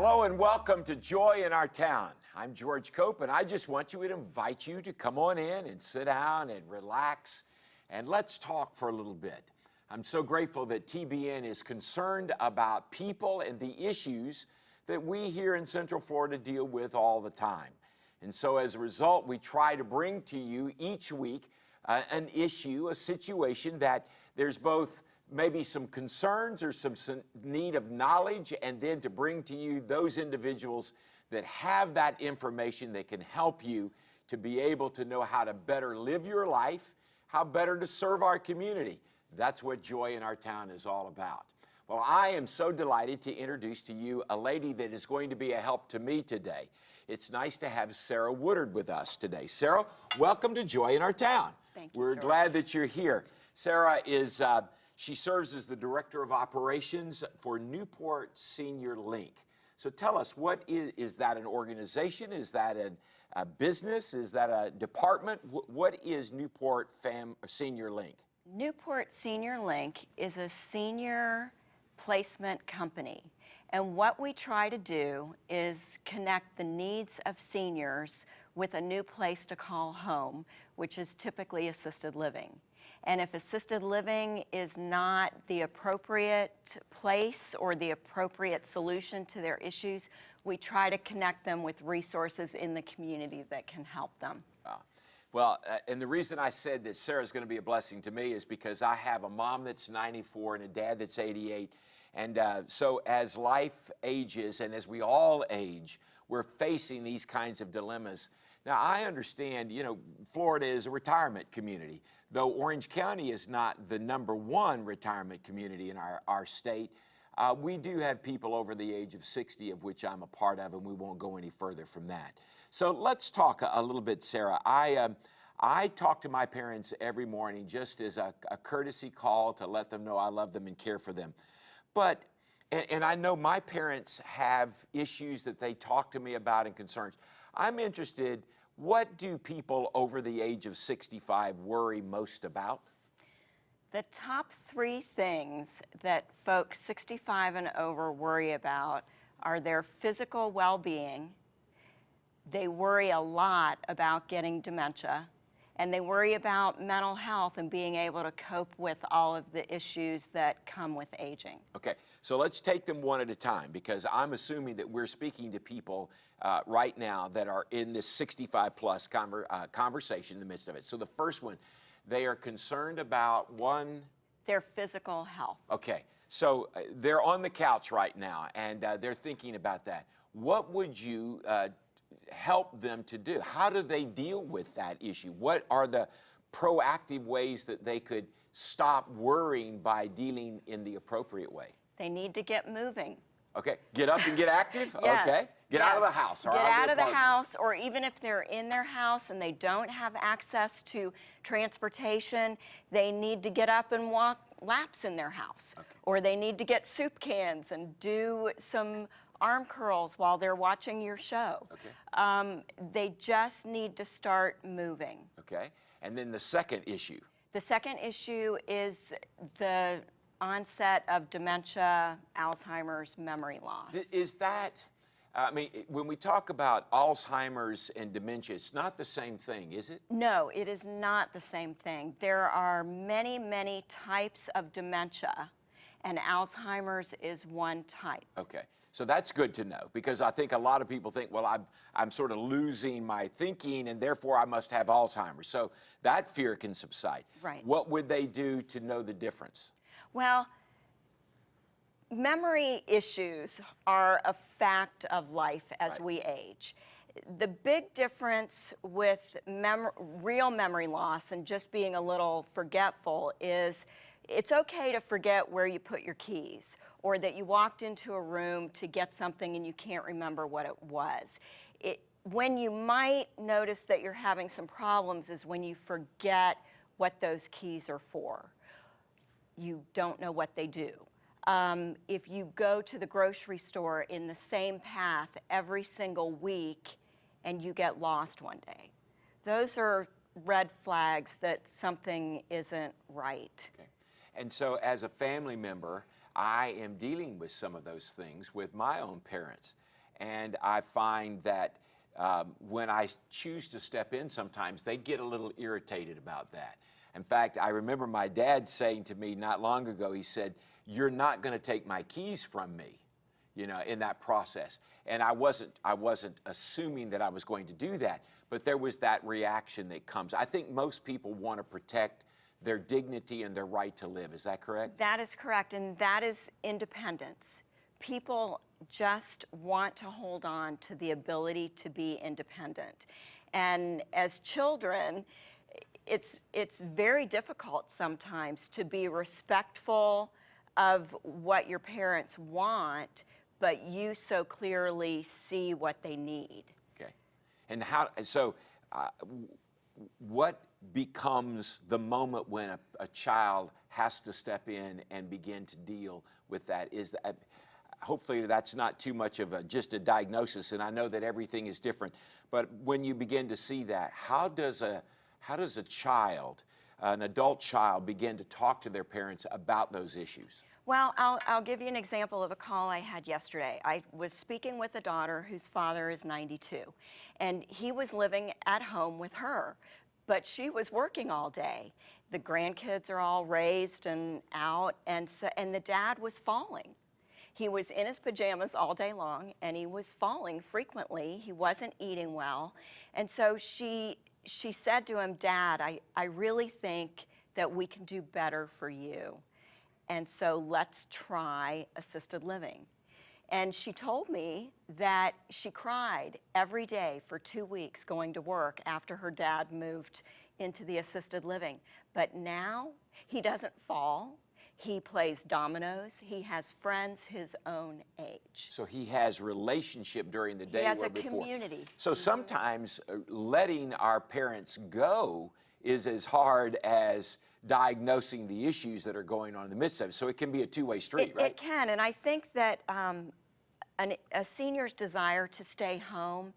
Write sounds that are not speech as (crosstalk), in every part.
Hello and welcome to Joy in Our Town. I'm George Cope, and I just want you to invite you to come on in and sit down and relax and let's talk for a little bit. I'm so grateful that TBN is concerned about people and the issues that we here in Central Florida deal with all the time. And so as a result, we try to bring to you each week uh, an issue, a situation that there's both maybe some concerns or some, some need of knowledge, and then to bring to you those individuals that have that information that can help you to be able to know how to better live your life, how better to serve our community. That's what Joy in Our Town is all about. Well, I am so delighted to introduce to you a lady that is going to be a help to me today. It's nice to have Sarah Woodard with us today. Sarah, welcome to Joy in Our Town. Thank you, We're George. glad that you're here. Sarah is, uh, she serves as the Director of Operations for Newport Senior Link. So tell us, what is, is that an organization? Is that an, a business? Is that a department? What is Newport Fam Senior Link? Newport Senior Link is a senior placement company. And what we try to do is connect the needs of seniors with a new place to call home, which is typically assisted living. And if assisted living is not the appropriate place or the appropriate solution to their issues, we try to connect them with resources in the community that can help them. Ah. Well, uh, and the reason I said that Sarah's going to be a blessing to me is because I have a mom that's 94 and a dad that's 88. And uh, so as life ages and as we all age, we're facing these kinds of dilemmas. Now, I understand, you know, Florida is a retirement community, though Orange County is not the number one retirement community in our, our state. Uh, we do have people over the age of 60, of which I'm a part of, and we won't go any further from that. So let's talk a, a little bit, Sarah. I, um, I talk to my parents every morning just as a, a courtesy call to let them know I love them and care for them. But, and, and I know my parents have issues that they talk to me about and concerns. I'm interested, what do people over the age of 65 worry most about? The top three things that folks 65 and over worry about are their physical well-being, they worry a lot about getting dementia, and they worry about mental health and being able to cope with all of the issues that come with aging. Okay, so let's take them one at a time because I'm assuming that we're speaking to people uh, right now that are in this 65 plus conver uh, conversation in the midst of it. So the first one, they are concerned about one, Their physical health. okay, so uh, they're on the couch right now and uh, they're thinking about that. What would you uh, help them to do? How do they deal with that issue? What are the proactive ways that they could stop worrying by dealing in the appropriate way? They need to get moving. Okay, get up and get active? (laughs) Yes, Okay, get out of the house. or Get of out of the apartment. house, or even if they're in their house and they don't have access to transportation, they need to get up and walk laps in their house. Or they need to get soup cans and do some arm curls while they're watching your show. Okay. Um, they just need to start moving. Okay, and then the second issue. The second issue is the onset of dementia, Alzheimer's, memory loss. D- Is that, I mean, when we talk about Alzheimer's and dementia, it's not the same thing, is it? No, it is not the same thing. There are many, many types of dementia, and Alzheimer's is one type. Okay, so that's good to know because I think a lot of people think, well, I'm, I'm sort of losing my thinking and therefore I must have Alzheimer's. So that fear can subside. Right. What would they do to know the difference? Well, memory issues are a fact of life as Right. we age. The big difference with mem- real memory loss and just being a little forgetful is it's okay to forget where you put your keys or that you walked into a room to get something and you can't remember what it was. It, when you might notice that you're having some problems is when you forget what those keys are for you don't know what they do. Um, if you go to the grocery store in the same path every single week and you get lost one day, those are red flags that something isn't right. Okay. And so, as a family member, I am dealing with some of those things with my own parents. And I find that um, when I choose to step in sometimes, they get a little irritated about that. In fact, I remember my dad saying to me not long ago, he said, You're not going to take my keys from me you know, in that process. And I wasn't, I wasn't assuming that I was going to do that, but there was that reaction that comes. I think most people want to protect their dignity and their right to live. Is that correct? That is correct, and that is independence. People just want to hold on to the ability to be independent. And as children, it's, it's very difficult sometimes to be respectful of what your parents want, but you so clearly see what they need. Okay. And how, so uh, what becomes the moment when a, a child has to step in and begin to deal with that? Is that, hopefully that's not too much of a, just a diagnosis, and I know that everything is different, but when you begin to see that, how does a, how does a child, an adult child, begin to talk to their parents about those issues? Well, I'll, I'll give you an example of a call I had yesterday. I was speaking with a daughter whose father is 92, and he was living at home with her, but she was working all day. The grandkids are all raised and out, and, so, and the dad was falling. He was in his pajamas all day long, and he was falling frequently. He wasn't eating well, and so she, she said to him, Dad, I, I really think that we can do better for you and so let's try assisted living. And she told me that she cried every day for two weeks going to work after her dad moved into the assisted living. But now he doesn't fall. He plays dominoes. He has friends his own age. So he has relationship during the day. He has a before. community. So sometimes uh, letting our parents go is as hard as diagnosing the issues that are going on in the midst of it. So it can be a two-way street, It, right? it can, and I think that um, an, a senior's desire to stay home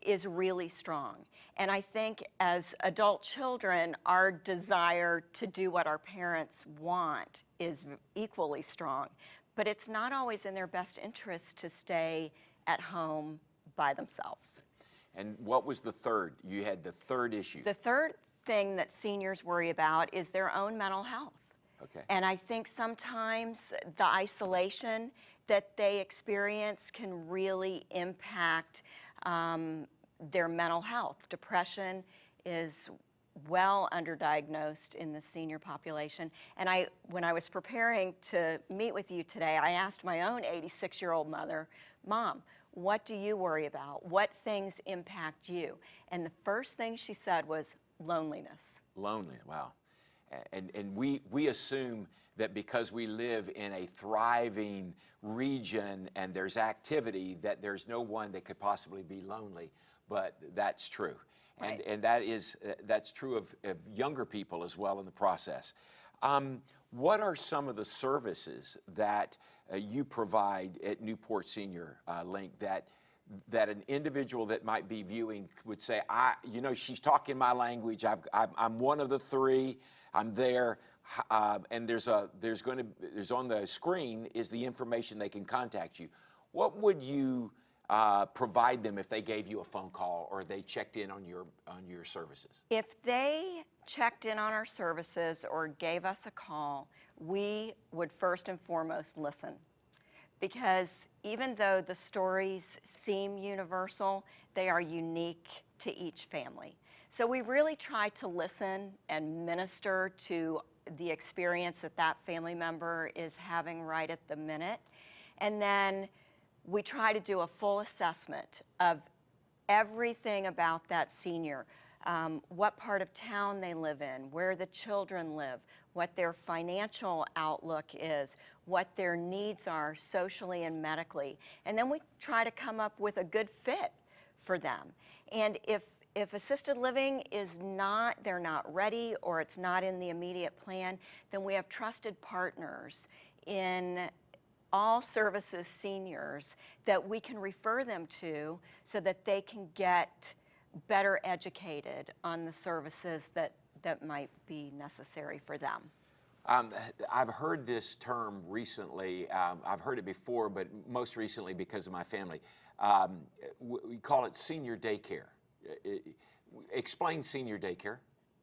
is really strong. And I think as adult children, our desire to do what our parents want is equally strong. But it's not always in their best interest to stay at home by themselves. And what was the third? You had the third issue. The third thing that seniors worry about is their own mental health. Okay. And I think sometimes the isolation that they experience can really impact um, their mental health. Depression is well underdiagnosed in the senior population. And I, when I was preparing to meet with you today, I asked my own 86 year old mother, Mom, what do you worry about? What things impact you? And the first thing she said was loneliness. Lonely, wow. And, and we, we assume that because we live in a thriving region and there's activity, that there's no one that could possibly be lonely, but that's true. And, Right. and that is, uh, that's true of, of younger people as well in the process. Um, what are some of the services that uh, you provide at Newport Senior uh, Link that that an individual that might be viewing would say, I, you know, she's talking my language. I've, I'm, I'm one of the three. I'm there. Uh, and there's a, there's going to, there's on the screen is the information they can contact you. What would you uh, provide them if they gave you a phone call or they checked in on your, on your services? If they checked in on our services or gave us a call, we would first and foremost listen. Because even though the stories seem universal, they are unique to each family. So we really try to listen and minister to the experience that that family member is having right at the minute. And then we try to do a full assessment of everything about that senior. Um, what part of town they live in, where the children live, what their financial outlook is, what their needs are socially and medically. And then we try to come up with a good fit for them. And if, if assisted living is not, they're not ready or it's not in the immediate plan, then we have trusted partners in all services seniors that we can refer them to so that they can get better educated on the services that, that might be necessary for them. Um, I've heard this term recently. Um, I've heard it before, but most recently because of my family. Um, we call it senior daycare. Explain senior daycare.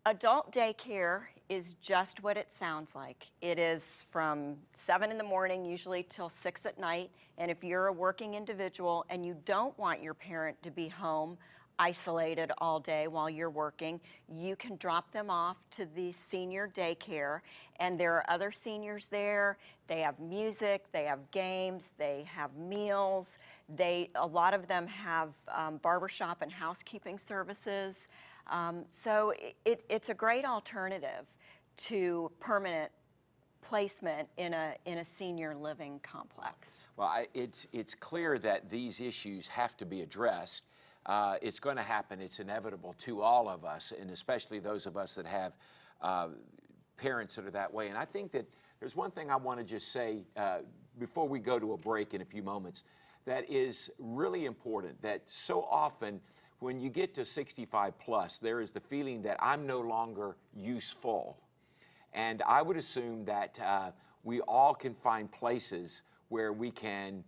Adult daycare is just what it sounds like. It is from 7 in the morning, usually till 6 at night. And if you're a working individual and you don't want your parent to be home isolated all day while you're working, you can drop them off to the senior daycare. And there are other seniors there. They have music, they have games, they have meals. They, a lot of them have um, barbershop and housekeeping services. Um, so it, it, it's a great alternative to permanent placement in a, in a senior living complex. Well, I, it's, it's clear that these issues have to be addressed. Uh, it's going to happen. It's inevitable to all of us, and especially those of us that have uh, parents that are that way. And I think that there's one thing I want to just say uh, before we go to a break in a few moments that is really important that so often when you get to 65 plus, there is the feeling that I'm no longer useful. And I would assume that uh, we all can find places where we can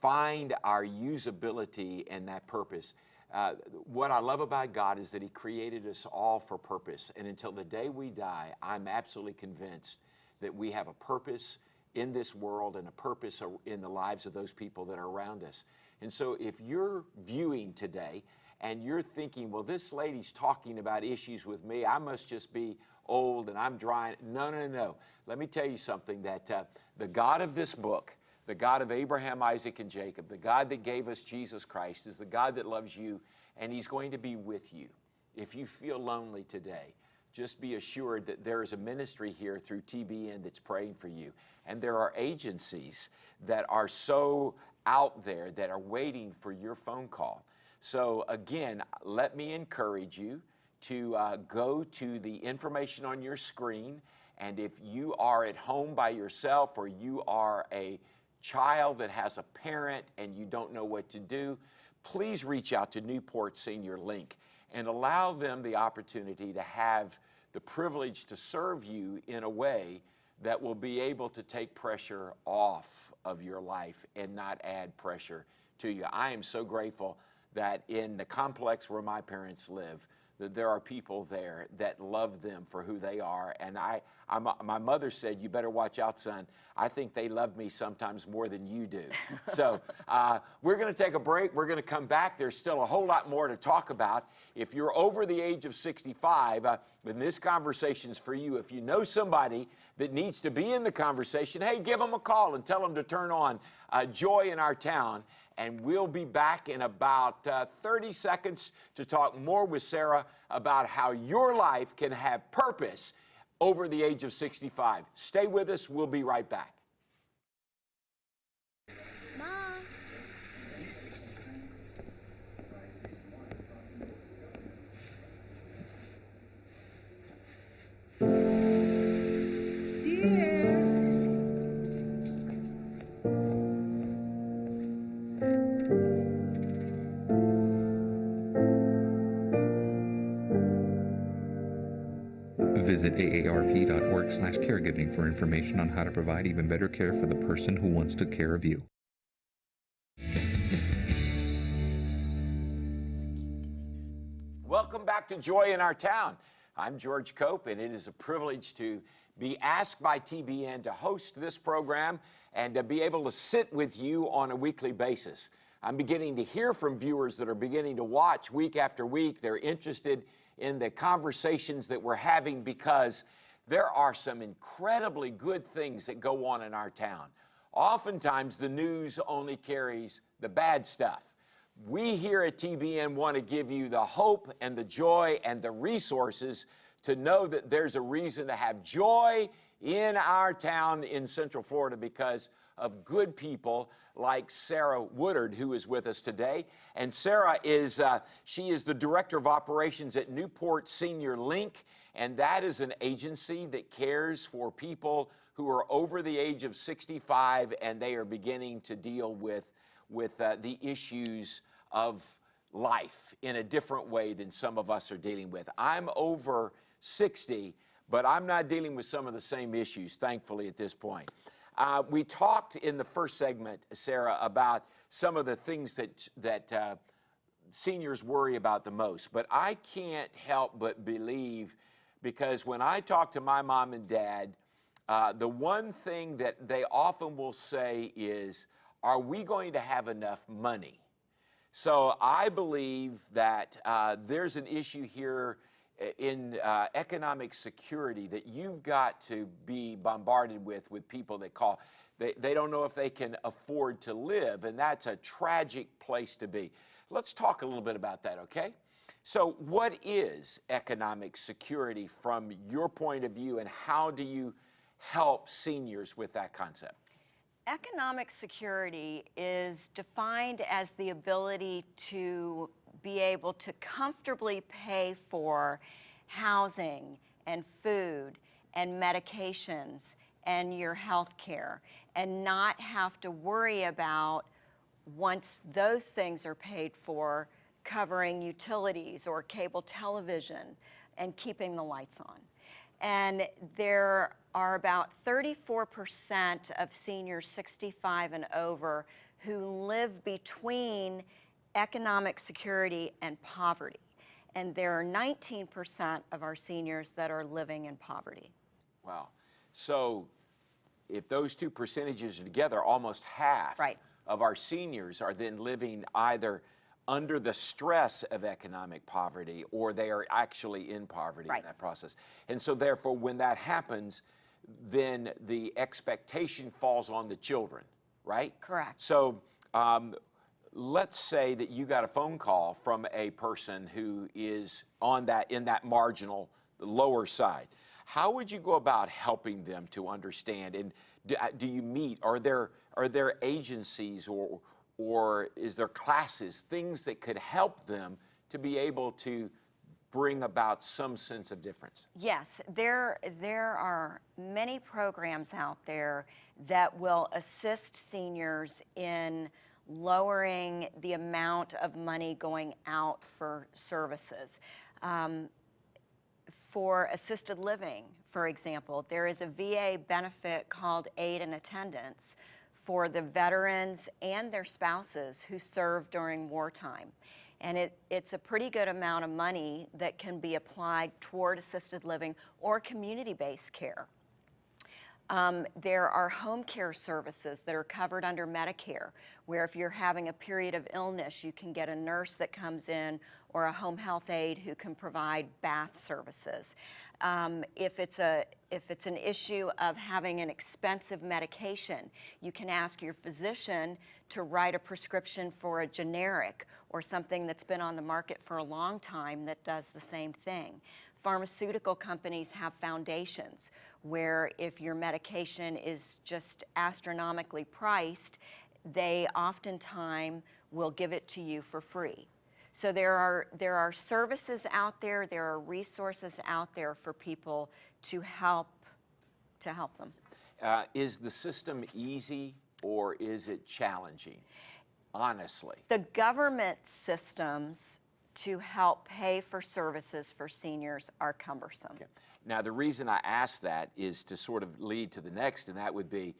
find our usability and that purpose. Uh, what I love about God is that He created us all for purpose. And until the day we die, I'm absolutely convinced that we have a purpose in this world and a purpose in the lives of those people that are around us. And so if you're viewing today and you're thinking, well, this lady's talking about issues with me, I must just be old and I'm dry. No, no, no. Let me tell you something that uh, the God of this book, the God of Abraham, Isaac, and Jacob, the God that gave us Jesus Christ, is the God that loves you, and He's going to be with you. If you feel lonely today, just be assured that there is a ministry here through TBN that's praying for you. And there are agencies that are so out there that are waiting for your phone call. So, again, let me encourage you to uh, go to the information on your screen. And if you are at home by yourself or you are a child that has a parent and you don't know what to do, please reach out to Newport Senior Link and allow them the opportunity to have the privilege to serve you in a way that will be able to take pressure off of your life and not add pressure to you. I am so grateful that in the complex where my parents live, that there are people there that love them for who they are. And I, I'm, my mother said, "You better watch out, son. I think they love me sometimes more than you do." (laughs) so uh, we're going to take a break. We're going to come back. There's still a whole lot more to talk about. If you're over the age of 65, uh, then this conversation's for you. If you know somebody that needs to be in the conversation, hey, give them a call and tell them to turn on uh, Joy in Our Town and we'll be back in about uh, 30 seconds to talk more with Sarah about how your life can have purpose over the age of 65. Stay with us. We'll be right back. Aarp.org slash caregiving for information on how to provide even better care for the person who wants to care of you. Welcome back to Joy in Our Town. I'm George Cope, and it is a privilege to be asked by TBN to host this program and to be able to sit with you on a weekly basis. I'm beginning to hear from viewers that are beginning to watch week after week. They're interested in the conversations that we're having because there are some incredibly good things that go on in our town. Oftentimes, the news only carries the bad stuff. We here at TBN want to give you the hope and the joy and the resources to know that there's a reason to have joy in our town in Central Florida because of good people like Sarah Woodard, who is with us today. And Sarah is, uh, she is the Director of Operations at Newport Senior Link, and that is an agency that cares for people who are over the age of 65 and they are beginning to deal with, with uh, the issues of life in a different way than some of us are dealing with. I'm over 60, but I'm not dealing with some of the same issues, thankfully, at this point. Uh, we talked in the first segment, Sarah, about some of the things that that uh, seniors worry about the most. But I can't help but believe, because when I talk to my mom and dad, uh, the one thing that they often will say is, "Are we going to have enough money?" So I believe that uh, there's an issue here in uh, economic security that you've got to be bombarded with with people that call they, they don't know if they can afford to live and that's a tragic place to be let's talk a little bit about that okay so what is economic security from your point of view and how do you help seniors with that concept? Economic security is defined as the ability to be able to comfortably pay for housing and food and medications and your health care and not have to worry about once those things are paid for covering utilities or cable television and keeping the lights on. And there are about 34% of seniors 65 and over who live between economic security and poverty. And there are 19% of our seniors that are living in poverty. Wow. So if those two percentages are together, almost half Right. of our seniors are then living either under the stress of economic poverty or they are actually in poverty Right. in that process. And so therefore when that happens, then the expectation falls on the children, right? Correct. So um, let's say that you got a phone call from a person who is on that in that marginal lower side how would you go about helping them to understand and do, uh, do you meet are there are there agencies or or is there classes things that could help them to be able to bring about some sense of difference Yes, there, there are many programs out there that will assist seniors in lowering the amount of money going out for services. Um, for assisted living, for example, there is a VA benefit called aid and attendance for the veterans and their spouses who served during wartime. And it, it's a pretty good amount of money that can be applied toward assisted living or community-based care. Um, there are home care services that are covered under Medicare, where if you're having a period of illness, you can get a nurse that comes in or a home health aide who can provide bath services. Um, if it's a if it's an issue of having an expensive medication, you can ask your physician to write a prescription for a generic or something that's been on the market for a long time that does the same thing. Pharmaceutical companies have foundations where if your medication is just astronomically priced, they oftentimes will give it to you for free. So there are, there are services out there, there are resources out there for people to help, to help them. uh, is the system easy or is it challenging honestly The government systems to help pay for services for seniors are cumbersome. Okay. Now, the reason I ask that is to sort of lead to the next, and that would be,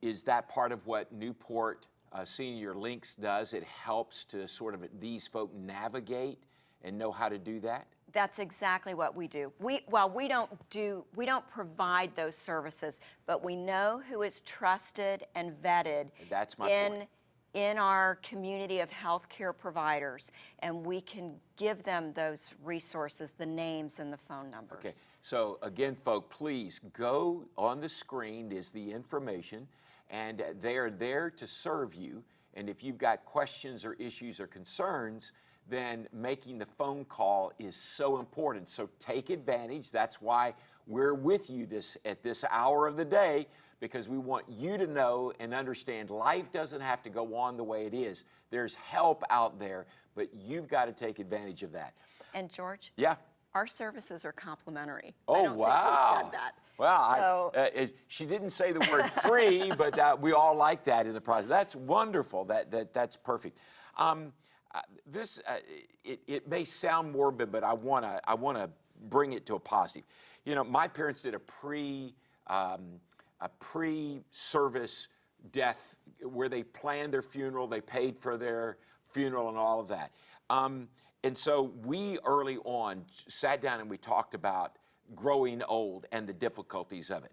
is that part of what Newport uh, Senior Links does? It helps to sort of these folk navigate and know how to do that? That's exactly what we do. We, well, we don't do, we don't provide those services, but we know who is trusted and vetted That's my in, point. In our community of healthcare providers, and we can give them those resources, the names and the phone numbers. Okay, so again, folk, please go on the screen is the information, and they are there to serve you. And if you've got questions or issues or concerns, then making the phone call is so important. So take advantage. That's why we're with you this at this hour of the day because we want you to know and understand life doesn't have to go on the way it is. There's help out there, but you've got to take advantage of that. And George? Yeah. Our services are complimentary. Oh, wow. Well, So- I, uh, she didn't say the word free, (laughs) but uh, we all like that in the process. That's wonderful. That, that, that's perfect. Um, uh, this, uh, it, it may sound morbid, but I want to I wanna bring it to a positive. You know, my parents did a pre um, a pre-service death where they planned their funeral, they paid for their funeral and all of that. Um, and so we early on sat down and we talked about growing old and the difficulties of it.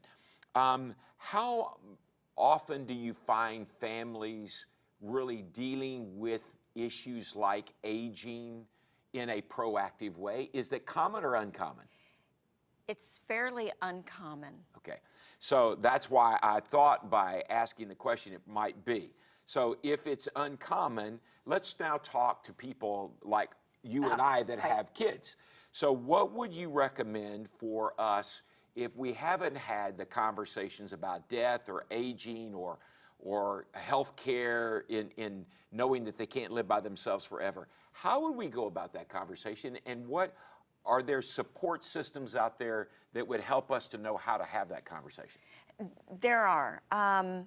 Um, how often do you find families really dealing with issues like aging in a proactive way? Is that common or uncommon? It's fairly uncommon. Okay, so that's why I thought by asking the question it might be. So if it's uncommon, let's now talk to people like you and I that right. have kids. So what would you recommend for us if we haven't had the conversations about death or aging or or health care in, in knowing that they can't live by themselves forever? How would we go about that conversation and what are there support systems out there that would help us to know how to have that conversation? There are. Um,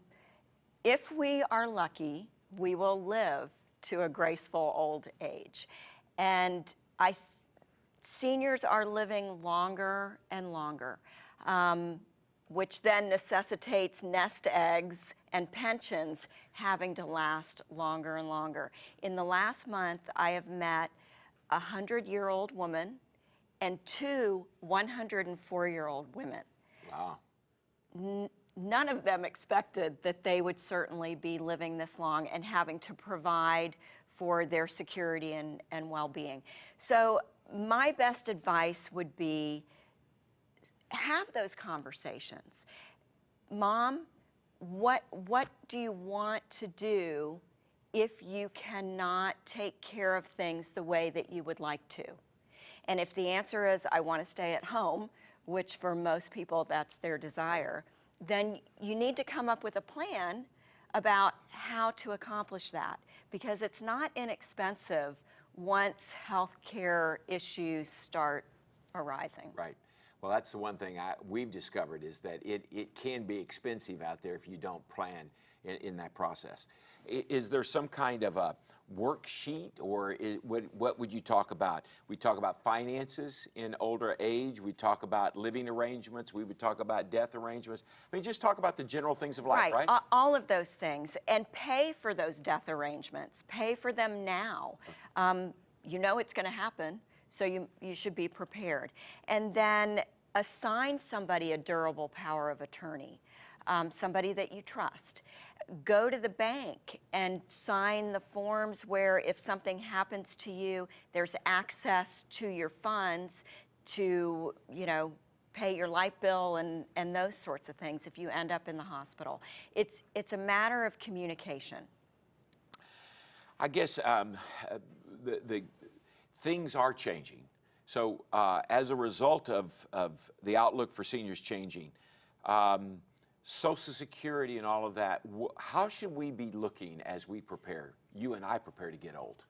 if we are lucky, we will live to a graceful old age. And I, seniors are living longer and longer, um, which then necessitates nest eggs and pensions having to last longer and longer. In the last month, I have met a 100-year-old woman and two 104-year-old women. Wow. None of them expected that they would certainly be living this long and having to provide for their security and, and well-being. So my best advice would be have those conversations. Mom, what, what do you want to do if you cannot take care of things the way that you would like to? And if the answer is, I want to stay at home, which for most people that's their desire, then you need to come up with a plan about how to accomplish that because it's not inexpensive once healthcare issues start arising. Right. Well, that's the one thing I, we've discovered is that it, it can be expensive out there if you don't plan in, in that process. I- Is there some kind of a worksheet or i what, what would you talk about? We talk about finances in older age. We talk about living arrangements. We would talk about death arrangements. I mean, just talk about the general things of life, right? a- all of those things, and pay for those death arrangements. Pay for them now. Um, you know it's going to happen, so you, you should be prepared. And then assign somebody a durable power of attorney, um, somebody that you trust. Go to the bank and sign the forms where if something happens to you, there's access to your funds to, you know, pay your light bill and, and those sorts of things if you end up in the hospital. It's, it's a matter of communication. I guess um, the, the things are changing. So uh, as a result of, of the outlook for seniors changing, um, Social Security and all of that, how should we be looking as we prepare, you and I prepare to get old?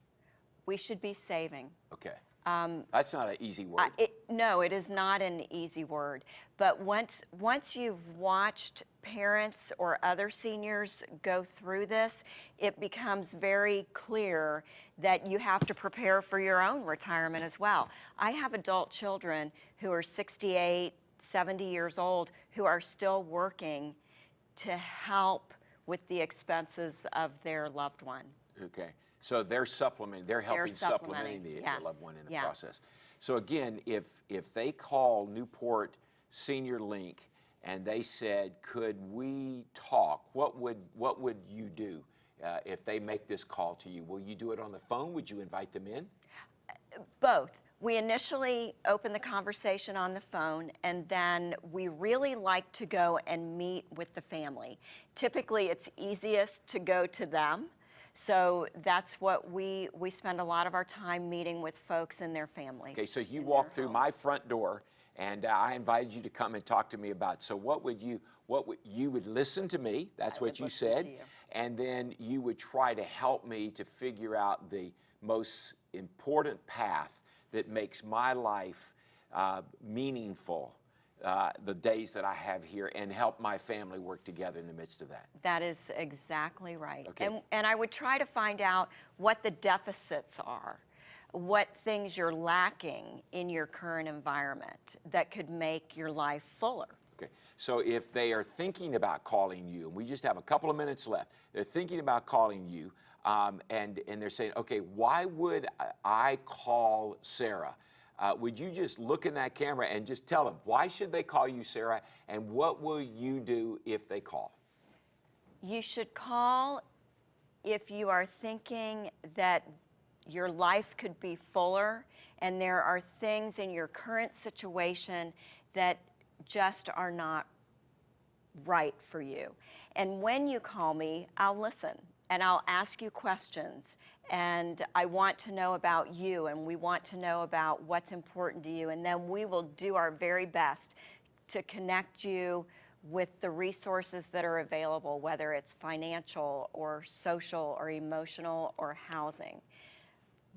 We should be saving. Okay. Um, That's not an easy word. I- it, no, it is not an easy word. But once, once you've watched parents or other seniors go through this, it becomes very clear that you have to prepare for your own retirement as well. I have adult children who are 68, 70 years old who are still working to help with the expenses of their loved one. Okay, so they're supplementing, they're helping supplementing supplementing, the, the loved one in the yeah. process. So again, if, if they call Newport Senior Link and they said, could we talk, what would, what would you do uh, if they make this call to you? Will you do it on the phone? Would you invite them in? Both. We initially open the conversation on the phone, and then we really like to go and meet with the family. Typically, it's easiest to go to them. So that's what we, we spend a lot of our time meeting with folks and their families. Okay, so you walk through my front door and uh, I invited you to come and talk to me about, so what would you, what would, you would listen to me, that's I what you said. you. And then you would try to help me to figure out the most important path that makes my life uh, meaningful, uh, the days that I have here, and help my family work together in the midst of that. That is exactly right. Okay. And, and I would try to find out what the deficits are, what things you're lacking in your current environment that could make your life fuller. Okay, so if they are thinking about calling you, and we just have a couple of minutes left, they're thinking about calling you, um, and, and they're saying, okay, why would I- call Sarah? Uh, would you just look in that camera and just tell them, why should they call you Sarah, and what will you do if they call? You should call if you are thinking that your life could be fuller and there are things in your current situation that just are not right for you. And when you call me, I'll listen and I'll ask you questions. And I want to know about you and we want to know about what's important to you. And then we will do our very best to connect you with the resources that are available, whether it's financial or social or emotional or housing.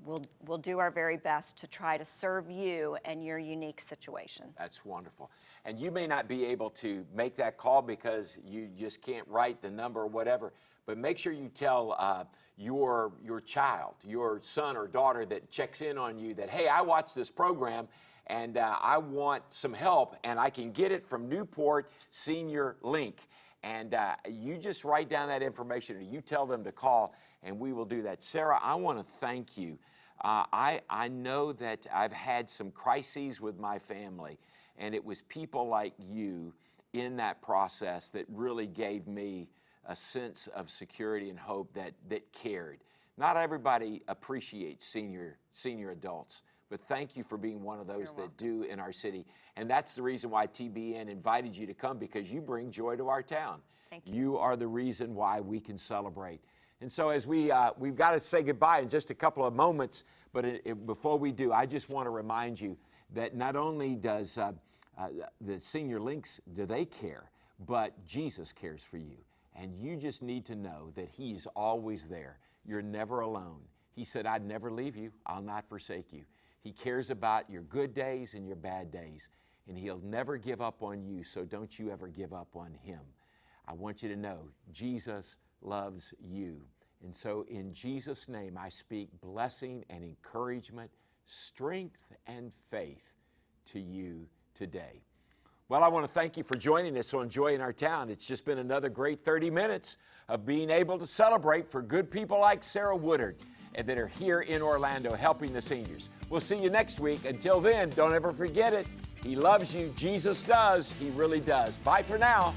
We'll, we'll do our very best to try to serve you and your unique situation. That's wonderful. And you may not be able to make that call because you just can't write the number or whatever, but make sure you tell uh, your, your child, your son or daughter that checks in on you that, hey, I watched this program and uh, I want some help and I can get it from Newport Senior Link. And uh, you just write down that information or you tell them to call and we will do that. Sarah, I want to thank you. Uh, I, I know that I've had some crises with my family, and it was people like you in that process that really gave me a sense of security and hope that, that cared. Not everybody appreciates senior, senior adults, but thank you for being one of those that do in our city. And that's the reason why TBN invited you to come because you bring joy to our town. Thank You are the reason why we can celebrate. And so, as we uh, we've got to say goodbye in just a couple of moments, but it, it- before we do, I just want to remind you that not only does uh, uh, the Senior Links do they care, but Jesus cares for you, and you just need to know that He's always there. You're never alone. He said, "I'd never leave you. I'll not forsake you." He cares about your good days and your bad days, and He'll never give up on you. So don't you ever give up on Him. I want you to know Jesus loves you. And so, in Jesus' name, I speak blessing and encouragement, strength and faith to you today. Well, I want to thank you for joining us on Joy in Our Town. It's just been another great 30 minutes of being able to celebrate for good people like Sarah Woodard and that are here in Orlando helping the seniors. We'll see you next week. Until then, don't ever forget it. He loves you. Jesus does. He really does. Bye for now.